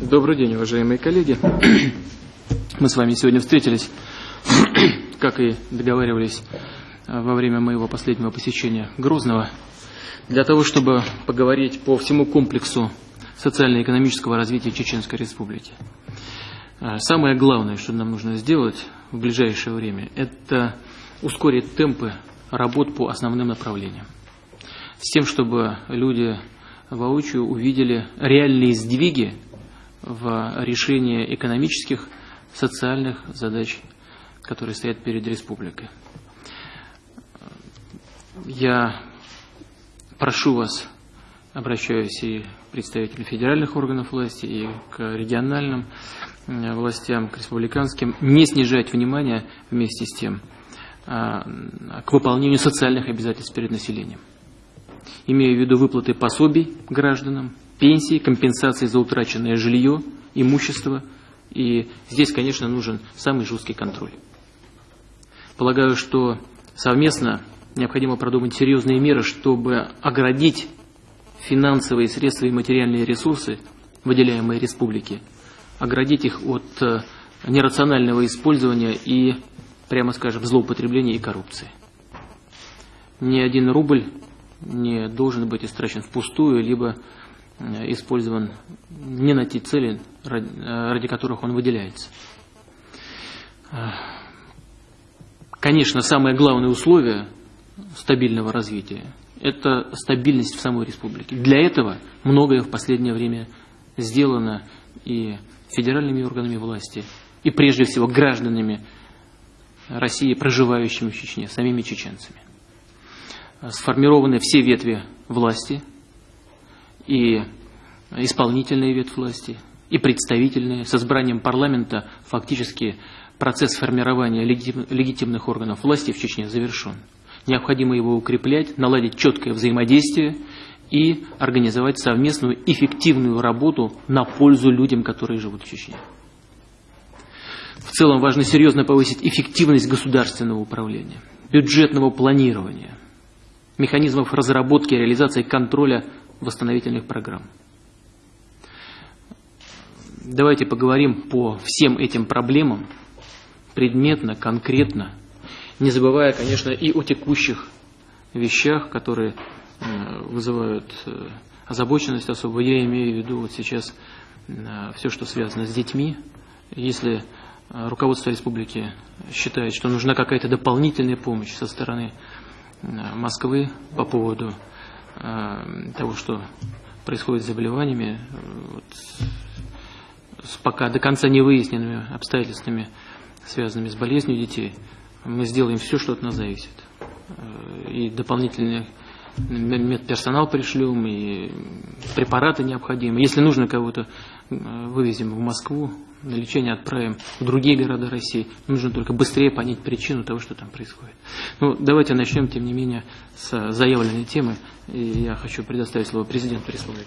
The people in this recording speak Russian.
Добрый день, уважаемые коллеги. Мы с вами сегодня встретились, как и договаривались во время моего последнего посещения Грозного, для того, чтобы поговорить по всему комплексу социально-экономического развития Чеченской Республики. Самое главное, что нам нужно сделать в ближайшее время, это ускорить темпы работ по основным направлениям. С тем, чтобы люди воочию увидели реальные сдвиги в решении экономических, социальных задач, которые стоят перед республикой. Я прошу вас, обращаюсь и к представителям федеральных органов власти, и к региональным э, властям, к республиканским, не снижать внимание вместе с тем а, к выполнению социальных обязательств перед населением. Имея в виду выплаты пособий гражданам, пенсии, компенсации за утраченное жилье, имущество. И здесь, конечно, нужен самый жесткий контроль. Полагаю, что совместно необходимо продумать серьезные меры, чтобы оградить финансовые средства и материальные ресурсы, выделяемые республике, оградить их от э, нерационального использования и, прямо скажем, злоупотребления и коррупции. Ни один рубль не должен быть истрачен впустую, либо использован не на те цели, ради которых он выделяется. Э, конечно, самое главное условие стабильного развития – это стабильность в самой республике. Для этого многое в последнее время сделано и федеральными органами власти, и прежде всего гражданами России, проживающими в Чечне, самими чеченцами. Э, сформированы все ветви власти – и исполнительные ветвь власти, и представительные. С избранием парламента фактически процесс формирования легитимных органов власти в Чечне завершен. Необходимо его укреплять, наладить четкое взаимодействие и организовать совместную эффективную работу на пользу людям, которые живут в Чечне. В целом важно серьезно повысить эффективность государственного управления, бюджетного планирования, механизмов разработки и реализации контроля восстановительных программ. Давайте поговорим по всем этим проблемам предметно, конкретно, не забывая, конечно, и о текущих вещах, которые э, вызывают э, озабоченность особо. Я имею в виду вот сейчас э, все, что связано с детьми. Если руководство республики считает, что нужна какая-то дополнительная помощь со стороны Москвы по поводу того, что происходит с заболеваниями, вот, с пока до конца не выясненными обстоятельствами, связанными с болезнью детей, мы сделаем все, что от нас зависит. Э, и дополнительный медперсонал пришлем, и препараты необходимы. Если нужно кого-то, э, вывезем в Москву, на лечение отправим в другие города России. Нужно только быстрее понять причину того, что там происходит. Ну, давайте начнем, тем не менее, с заявленной темы. И я хочу предоставить слово президенту республики.